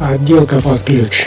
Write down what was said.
Отделка под ключ.